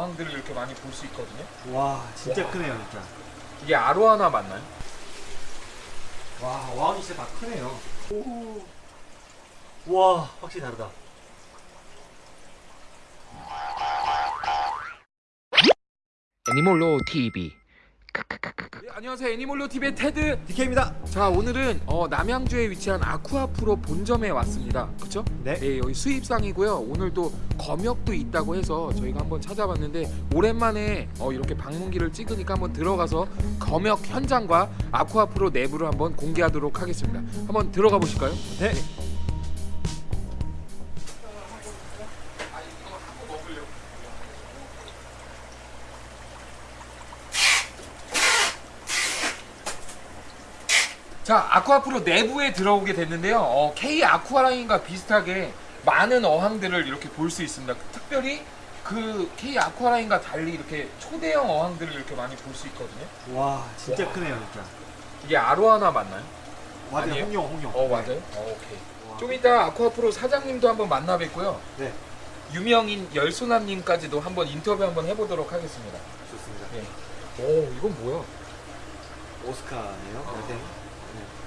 어항들을 이렇게 많이 볼 수 있거든요. 와 진짜 와. 크네요 진짜 이게 아로하나 맞나요? 와 어항이 진짜 다 크네요 와 확실히 다르다 애니몰로 TV. 네, 안녕하세요 애니몰로 TV의 테드. DK입니다 자 오늘은 어, 남양주에 위치한 아쿠아프로 본점에 왔습니다. 그렇죠? 네. 네 여기 수입상이고요. 오늘도 검역도 있다고 해서 저희가 한번 찾아봤는데 오랜만에 어, 이렇게 방문기를 찍으니까 한번 들어가서 검역 현장과 아쿠아프로 내부를 한번 공개하도록 하겠습니다. 한번 들어가 보실까요? 네. 자 아쿠아프로 내부에 들어오게 됐는데요 어, K 아쿠아라인과 비슷하게 많은 어항들을 이렇게 볼 수 있습니다 특별히 그 K 아쿠아라인과 달리 이렇게 초대형 어항들을 이렇게 많이 볼 수 있거든요 와 진짜 와. 크네요 진짜 이게 아로하나 맞나요? 맞아요 아니에요? 홍룡 홍룡 어 맞아요? 어, 오케이 와. 좀 이따 아쿠아프로 사장님도 한번 만나 뵙고요 네 유명인 열소남님까지도 한번 인터뷰 한번 해보도록 하겠습니다 좋습니다 예. 오 이건 뭐야? 오스카네요 아.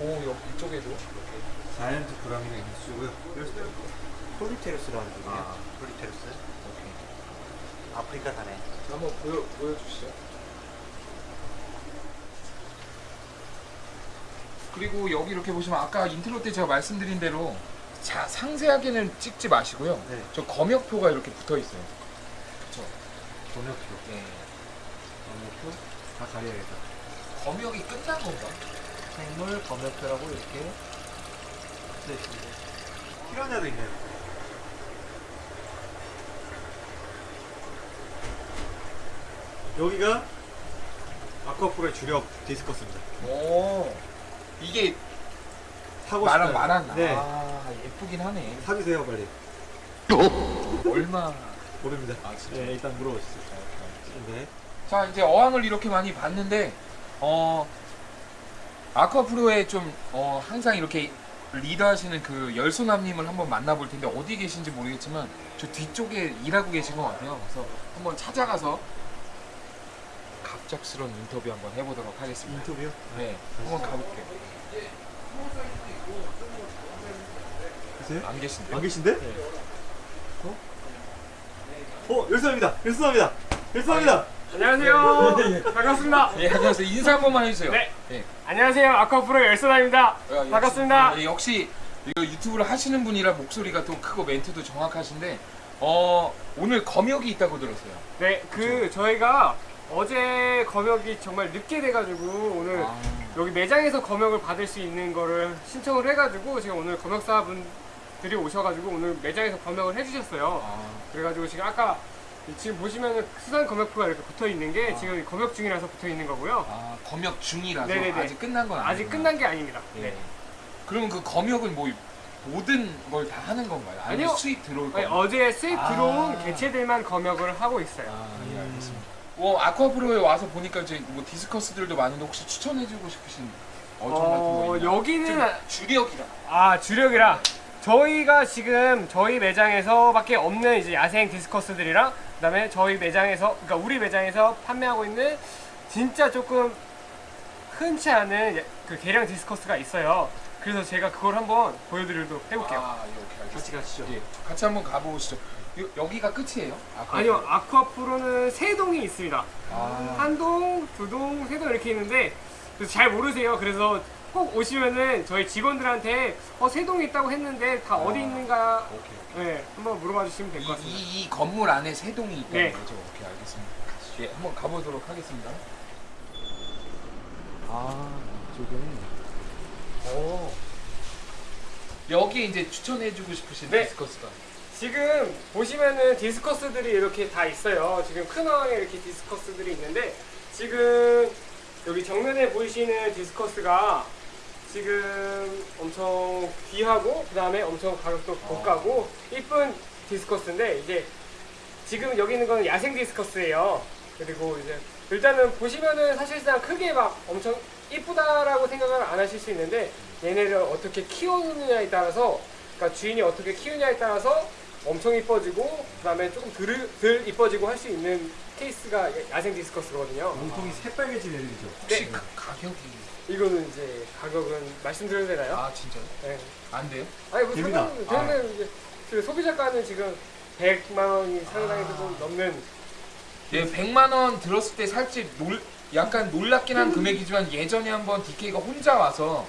오 여기 이쪽에도 이렇게 자이언트 브라미가 인수고요 폴리테루스라는 종이에요 아. 폴리테루스 오케이 아프리카 산에 한번 보여, 보여주시죠. 그리고 여기 이렇게 보시면 아까 인트로 때 제가 말씀드린 대로 자 상세하게는 찍지 마시고요. 네 저 검역표가 이렇게 붙어 있어요. 그렇죠. 검역표 네. 검역표 다 가려야겠다 검역이 끝난 건가? 생물 검역표라고 이렇게 네 있습니다. 피라냐도 있네요. 여기가 아쿠아프로의 주력 디스커스입니다. 오 이게 사고 싶어요. 말한 네. 아 예쁘긴 하네. 사주세요 빨리. 얼마? 모릅니다. 아 진짜. 네 일단 물어보시죠. 네. 자 이제 어항을 이렇게 많이 봤는데 어 아쿠아프로에 좀 어, 항상 이렇게 리더하시는 그 열소남님을 한번 만나볼 텐데 어디 계신지 모르겠지만 저 뒤쪽에 일하고 계신 것 같아요. 그래서 한번 찾아가서 갑작스러운 인터뷰 한번 해보도록 하겠습니다. 인터뷰요? 네, 한번 가볼게요. 계세요? 안 계신데? 안 계신데? 네. 어? 어 열사입니다 열사입니다 열사입니다 안녕하세요. 반갑습니다. 예, 안녕하세요. 인사 한 번만 해주세요. 네. 예. 안녕하세요. 아쿠아프로 열선아입니다. 야, 역시- 반갑습니다. 예, 역시 이거 유튜브를 하시는 분이라 목소리가 또 크고 멘트도 정확하신데 어 오늘 검역이 있다고 들었어요. 네, 그 저희가 어제 검역이 정말 늦게 돼가지고 오늘 아, 여기 매장에서 검역을 받을 수 있는 거를 신청을 해가지고 지금 오늘 검역사분들이 오셔가지고 오늘 매장에서 검역을 해주셨어요. 아, 그래가지고 지금 아까 지금 보시면은 수산 검역표가 이렇게 붙어 있는 게 아. 지금 검역 중이라서 붙어 있는 거고요. 아, 검역 중이라서 네네네. 아직 끝난 건 아니에요. 아직 끝난 게 아닙니다. 예. 네. 그러면 그 검역은 뭐 모든 걸 다 하는 건가요? 아니면 아니요. 수입 들어올 아니, 건가요? 어제 수입 아. 들어온 개체들만 검역을 하고 있어요. 아, 예, 알겠습니다. 뭐 아쿠아프로에 와서 보니까 이제 뭐 디스커스들도 많은데 혹시 추천해주고 싶으신 어종 같은 거 어, 있나요? 여기는 좀 주력이라. 아 주력이라 저희가 지금 저희 매장에서밖에 없는 이제 야생 디스커스들이랑 그 다음에 저희 매장에서 그러니까 우리 매장에서 판매하고 있는 진짜 조금 흔치 않은 야- 그 개량 디스커스가 있어요. 그래서 제가 그걸 한번 보여드리도록 해볼게요. 아, 예. 같이 가시죠 예, 같이 한번 가보시죠. 요, 여기가 끝이에요? 아쿠아프로? 아니요 아쿠아프로는 세 동이 있습니다. 아, 한 동, 두 동, 세 동 이렇게 있는데 그래서 잘 모르세요. 그래서 꼭 오시면은 저희 직원들한테 어, 세 동이 있다고 했는데 다 어디 아. 있는가 오케이, 오케이. 네, 한번 물어봐 주시면 될 이, 것 같습니다. 이, 이 건물 안에 세 동이 있다는 네. 거죠? 오케이, 알겠습니다. 예, 한번 가보도록 하겠습니다. 아, 이쪽에. 오. 여기에 이제 추천해주고 싶으신 네. 디스커스가. 지금 보시면은 디스커스들이 이렇게 다 있어요. 지금 큰 어항에 이렇게 디스커스들이 있는데 지금 여기 정면에 보이시는 디스커스가 지금 엄청 귀하고 그 다음에 엄청 가격도 고가고 이쁜 디스커스인데 이제 지금 여기 있는 건 야생 디스커스예요. 그리고 이제 일단은 보시면은 사실상 크게 막 엄청 이쁘다라고 생각을 안 하실 수 있는데 얘네를 어떻게 키우느냐에 따라서 그러니까 주인이 어떻게 키우냐에 따라서 엄청 이뻐지고 그다음에 조금 덜, 덜 이뻐지고 할 수 있는 케이스가 야생 디스커스거든요. 몸통이 새빨개진 애들이죠. 혹시 네. 가, 가격이 이거는 이제 가격은 말씀드려도 되나요? 아 진짜요? 네. 안 돼요? 아니 뭐 됩니다. 상관 저는 이제 그 소비자가는 지금 100만 원이 상당히 아. 좀 넘는 예, 100만 원 들었을 때 살짝 놀 약간 놀랍긴 한 금액이지만 예전에 한번 DK가 혼자 와서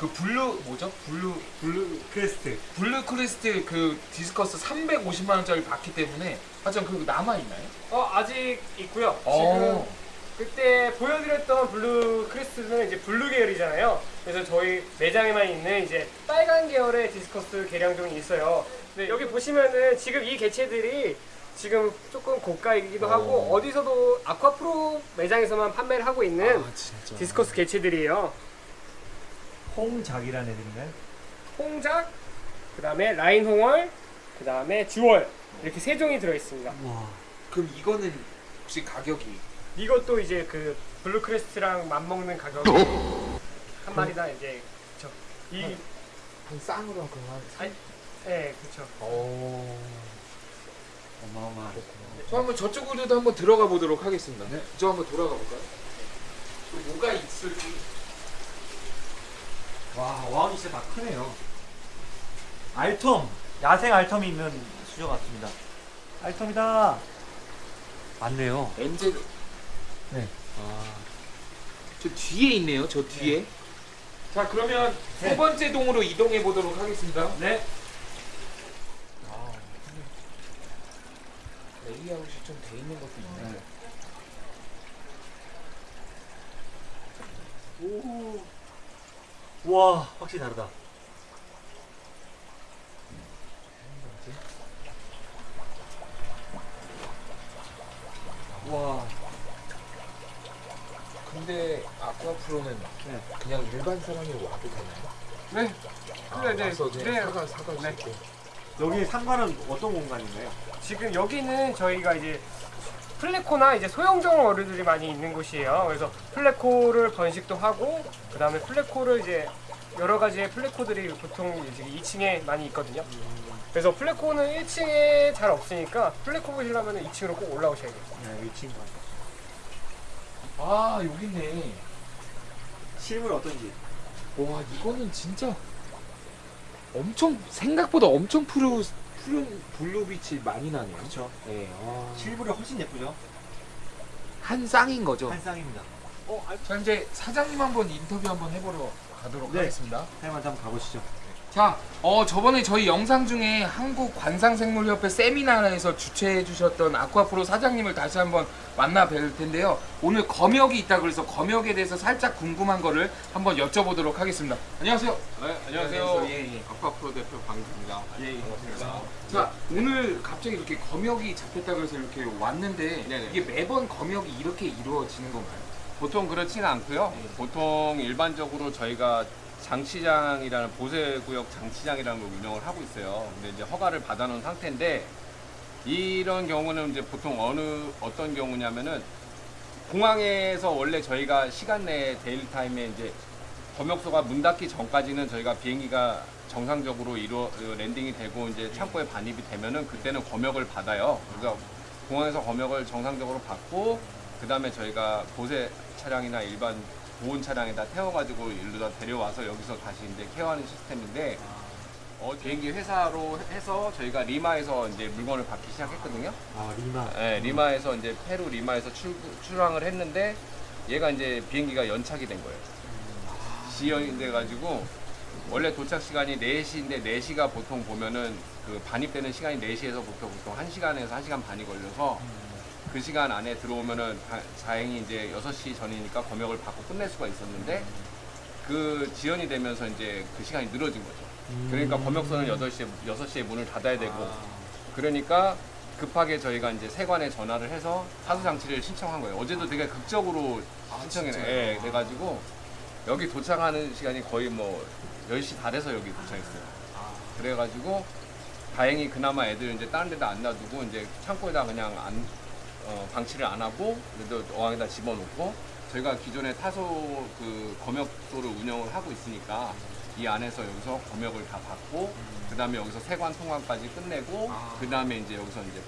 그 블루 뭐죠? 블루 블루 크레스트. 블루 크레스트 그 디스커스 350만 원짜리 봤기 때문에 하여튼 그거 남아 있나요? 어 아직 있고요. 어. 지금 그때 보여드렸던 블루 크레스트는 이제 블루 계열이잖아요. 그래서 저희 매장에만 있는 이제 빨간 계열의 디스커스 개량종이 있어요. 네, 여기 보시면은 지금 이 개체들이 지금 조금 고가이기도 어. 하고 어디서도 아쿠아프로 매장에서만 판매를 하고 있는 아. 디스커스 개체들이에요. 홍작이라는 애들인가요? 홍작, 그 다음에 라인 홍월, 그 다음에 주월 이렇게 세 종이 들어 있습니다. 와. 그럼 이거는 혹시 가격이 이것도 이제 그 블루 크레스트랑 맞먹는 가격이 한 마리다 이제 그쵸. 이, 한 쌍으로 그만. 아니, 예, 그쵸. 오. 어마어마. 저 한번 저쪽으로도 한번 들어가 보도록 하겠습니다. 네. 저 한번 돌아가 볼까요? 또 뭐가 있을지. 와, 와운이 진짜 다 크네요. 알텀. 야생 알텀이 있는 수조 같습니다. 알텀이다. 맞네요. 엔젤. 네. 아. 저 뒤에 있네요. 저 뒤에. 자 그러면 네. 세 번째 동으로 이동해 보도록 하겠습니다. 네. 아, 레이아웃이 좀 돼 있는 것도 있네. 네. 오. 와, 확실히 다르다. 와. 근데 아쿠아프로는 네. 그냥 일반 사람이 와도 되나요? 네. 아, 네, 네. 와서 네. 사갈 수 네. 여기 상관은 어떤 공간인가요? 지금 여기는 저희가 이제 플레코나 이제 소형종 어류들이 많이 있는 곳이에요. 그래서 플레코를 번식도 하고 그 다음에 플레코를 이제 여러 가지의 플레코들이 보통 이제 2층에 많이 있거든요. 그래서 플레코는 1층에 잘 없으니까 플레코 보시려면 2층으로 꼭 올라오셔야 돼요. 네, 이 친구. 아 여기 있네. 실물 어떤지. 와 이거는 진짜 엄청 생각보다 엄청 푸르 푸른 블루빛이 많이 나네요. 그렇죠. 네. 아. 실물이 훨씬 예쁘죠? 한 쌍인 거죠. 한 쌍입니다. 어, 자 이제 사장님 한번 인터뷰 한번 해보러 가도록 네. 하겠습니다. 사장님한테 한번 가보시죠. 자, 어 저번에 저희 영상 중에 한국 관상생물협회 세미나에서 주최해 주셨던 아쿠아프로 사장님을 다시 한번 만나 뵐 텐데요. 오늘 검역이 있다 그래서 검역에 대해서 살짝 궁금한 거를 한번 여쭤보도록 하겠습니다. 안녕하세요. 네, 안녕하세요. 예, 예. 아쿠아프로 대표 방입니다. 예, 예. 자, 오늘 갑자기 이렇게 검역이 잡혔다 그래서 이렇게 왔는데 네네. 이게 매번 검역이 이렇게 이루어지는 건가요? 보통 그렇지는 않고요. 네. 보통 일반적으로 저희가 장치장이라는 보세구역 장치장이라는 걸 운영을 하고 있어요. 근데 이제 허가를 받아놓은 상태인데 이런 경우는 이제 보통 어느 어떤 경우냐면은 공항에서 원래 저희가 시간 내에 데일 타임에 이제 검역소가 문 닫기 전까지는 저희가 비행기가 정상적으로 이루 어, landing이 되고 이제 창고에 반입이 되면은 그때는 검역을 받아요. 그래서 공항에서 검역을 정상적으로 받고 그 다음에 저희가 보세 차량이나 일반 보온 차량에다 태워가지고 일로다 데려와서 여기서 다시 이제 care하는 시스템인데 어, 비행기 회사로 해서 저희가 리마에서 이제 물건을 받기 시작했거든요. 아, 리마. 네, 리마에서 이제 페루 리마에서 출, 출항을 했는데 얘가 이제 비행기가 연착이 된 거예요. 지연이 돼가지고 원래 도착 시간이 4시인데 4시가 보통 보면은 그 반입되는 시간이 4시에서 보통 보통 1시간에서 1시간 반이 걸려서 그 시간 안에 들어오면은 다, 다행히 이제 6시 전이니까 검역을 받고 끝낼 수가 있었는데 그 지연이 되면서 이제 그 시간이 늘어진 거죠. 그러니까 검역소는 8시에, 6시에 문을 닫아야 되고 그러니까 급하게 저희가 이제 세관에 전화를 해서 하수 장치를 신청한 거예요. 어제도 되게 극적으로 신청해 진짜요? 예, 그래가지고 여기 도착하는 시간이 거의 뭐 10시 다 돼서 여기 도착했어요. 그래가지고 다행히 그나마 애들 이제 다른 데다 안 놔두고 이제 창고에다 그냥 안, 어, 방치를 안 하고 그래도 어항에다 집어넣고 저희가 기존에 타소 그 검역소를 운영을 하고 있으니까 이 안에서 여기서 검역을 다 받고 그 다음에 여기서 세관 통관까지 끝내고 아. 그 다음에 이제 여기서 이제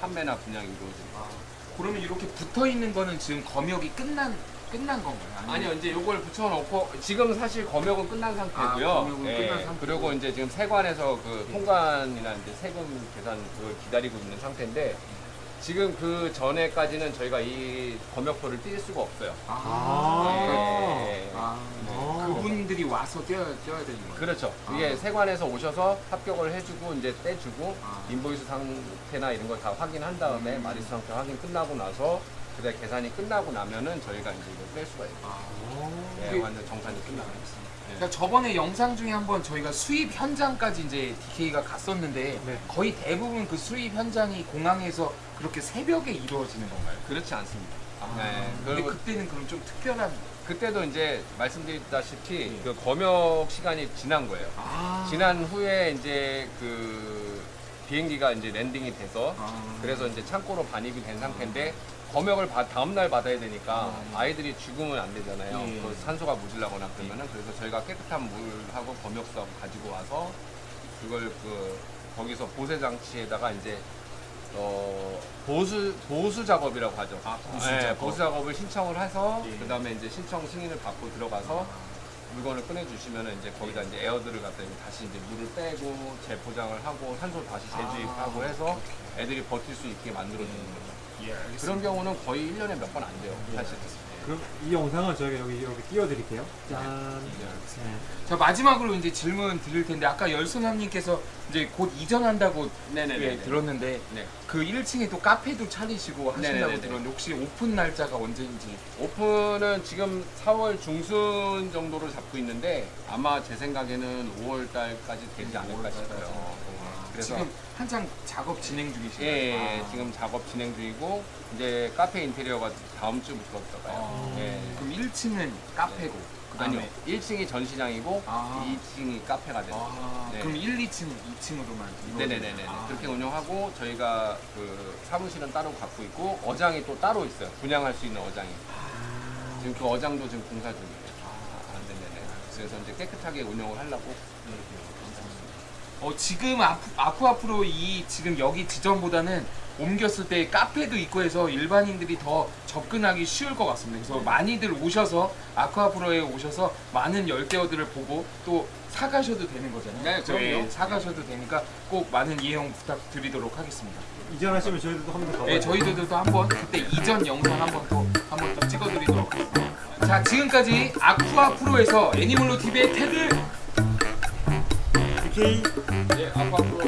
판매나 분양이 이루어집니다. 아, 그러면 이렇게 붙어 있는 거는 지금 검역이 끝난 끝난 건가요? 아니면- 아니요, 이제 요걸 붙여놓고 지금 사실 검역은 끝난 상태고요. 아, 검역은 예, 끝난 상태고. 그리고 이제 지금 세관에서 그 통관이나 이제 세금 계산 그걸 기다리고 있는 상태인데 지금 그 전에까지는 저희가 이 검역표를 뛸 수가 없어요. 아. 예. 아, 아. 그분들이 와서 떼어야, 떼어야 되는 거예요? 그렇죠. 아. 이게 세관에서 오셔서 합격을 해주고 이제 떼주고 아. 인보이스 상태나 이런 걸 다 확인한 다음에 음. 마리수 상태 확인 끝나고 나서 그다음 계산이 끝나고 나면은 저희가 이제 이걸 뺄 수가 있어요. 아. 네, 완전 정산이 끝나고 있습니다. 그러니까 저번에 영상 중에 한번 저희가 수입 현장까지 이제 DK가 갔었는데 네. 거의 대부분 그 수입 현장이 공항에서 그렇게 새벽에 이루어지는 건가요? 그렇지 않습니다. 아, 네, 근데 그리고 그때는 그럼 좀 특별한 그때도 이제 말씀드렸다시피 네. 그 검역 시간이 지난 거예요. 아. 지난 후에 이제 그 비행기가 이제 landing이 돼서 아. 그래서 이제 창고로 반입이 된 상태인데 검역을 받- 다음날 받아야 되니까 음. 아이들이 죽으면 안 되잖아요. 예. 그 산소가 모질라거나 그러면은 그래서 저희가 깨끗한 물하고 검역수하고 가지고 와서 그걸 그 거기서 보세 장치에다가 이제 어 보수 보수 작업이라고 하죠. 아, 보수 네, 작업. 보수 작업을 신청을 해서 예. 그다음에 이제 신청 승인을 받고 들어가서 물건을 꺼내 주시면은 이제 거기다 이제 에어들을 갖다 이제 다시 이제 물을 빼고 재포장을 하고 산소 다시 재주입하고 아, 해서 애들이 버틸 수 있게 만들어 주는 거죠. 예, 알겠습니다. 그런 경우는 거의 1년에 몇 번 안 돼요. 예. 사실. 그럼 이 영상은 저희가 여기 이렇게 띄워드릴게요. 짠. 예. 네. 자 마지막으로 이제 질문 드릴 텐데 아까 열소남님께서 이제 곧 이전한다고 네네네. 예, 들었는데 네. 그 1층에 또 카페도 차리시고 하신다고 네네네네. 들었는데 혹시 오픈 날짜가 언제인지 오픈은 지금 4월 중순 정도로 잡고 있는데 아마 제 생각에는 5월 달까지 되지 않을까 싶어요. 그래서 지금 한창 작업 진행 중이신가요? 예, 예, 아. 지금 작업 진행 중이고 이제 카페 인테리어가 다음 주부터 들어가요. 아, 예. 그럼 1층은 카페고 그다음에 아니요. 1층이 전시장이고 아. 2층이 카페가 돼요. 아, 네. 그럼 1, 2층, 2층으로만 네네네네. 그렇게 운영하고 저희가 그 사무실은 따로 갖고 있고 어장이 또 따로 있어요. 분양할 수 있는 어장이. 지금 그 어장도 지금 공사 중이에요. 아, 네네네. 그래서 이제 깨끗하게 운영을 하려고 어, 지금 아프 앞으로 이 지금 여기 지점보다는 옮겼을 때 카페도 있고 해서 일반인들이 더 접근하기 쉬울 것 같습니다. 그래서 많이들 오셔서 아쿠아프로에 오셔서 많은 열대어들을 보고 또 사가셔도 되는 거잖아요. 네, 그럼요. 예, 사가셔도 되니까 꼭 많은 이용 부탁드리도록 하겠습니다. 이전하시면 저희도 한번더 가봐요. 네, 저희들도 한번 그때 이전 영상 한번 또 한번 또 찍어드리도록 하겠습니다. 자, 지금까지 아쿠아프로에서 애니멀로 TV의 테드 DK. 예, 아쿠아프로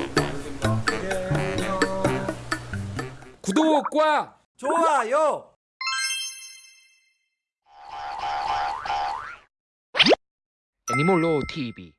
구독과 좋아요. 애니멀로 TV